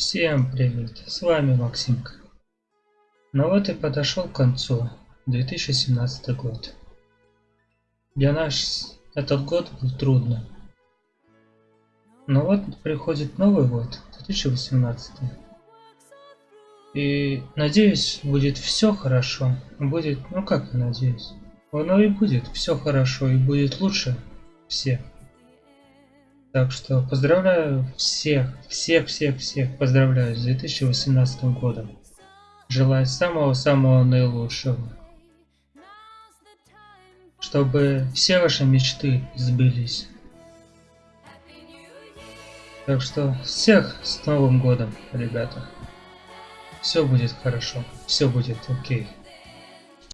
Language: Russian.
Всем привет, с вами Максимка. Ну вот и подошел к концу 2017 год. Для нас этот год был трудно. Но вот приходит новый год, 2018. И надеюсь, будет все хорошо. Будет, ну как я надеюсь. Оно и будет все хорошо, и будет лучше всех. Так что поздравляю всех, всех, всех, всех поздравляю с 2018 годом. Желаю самого-самого наилучшего. Чтобы все ваши мечты сбылись. Так что всех с Новым годом, ребята. Все будет хорошо, все будет окей.